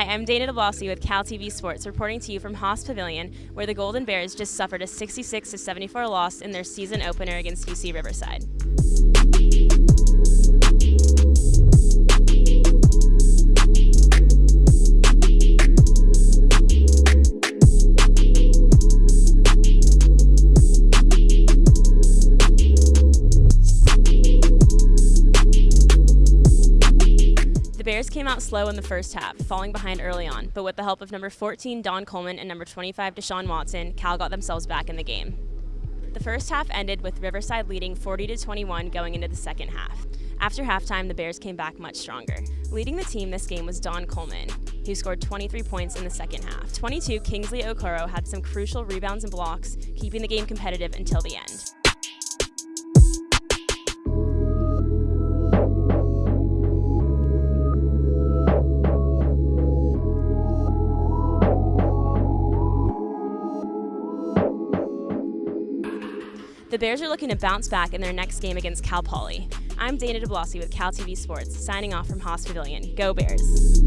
Hi, I'm Dana DeBlasi with Cal TV Sports, reporting to you from Haas Pavilion, where the Golden Bears just suffered a 66 74 loss in their season opener against UC Riverside. The Bears came out slow in the first half, falling behind early on, but with the help of number 14 Don Coleman and number 25 Deshaun Watson, Cal got themselves back in the game. The first half ended with Riverside leading 40 to 21 going into the second half. After halftime, the Bears came back much stronger. Leading the team this game was Don Coleman, who scored 23 points in the second half. 22 Kingsley Okoro had some crucial rebounds and blocks, keeping the game competitive until the end. The Bears are looking to bounce back in their next game against Cal Poly. I'm Dana DeBlasi with Cal TV Sports, signing off from Haas Pavilion. Go Bears!